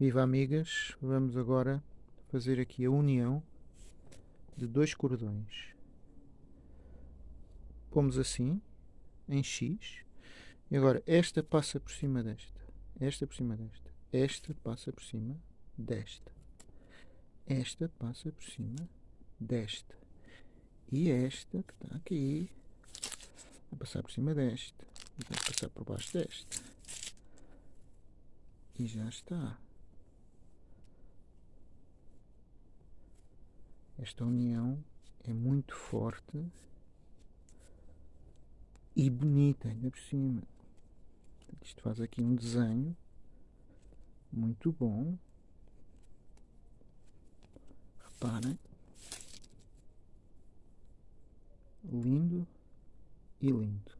Viva amigas, vamos agora fazer aqui a união de dois cordões. Pomos assim, em X, e agora esta passa por cima desta, esta por cima desta, esta passa por cima desta, esta passa por cima desta, e esta que está aqui vai passar por cima desta, e vai passar por baixo desta, e já está. Esta união é muito forte e bonita ainda por cima. Isto faz aqui um desenho muito bom. Reparem. Lindo e lindo.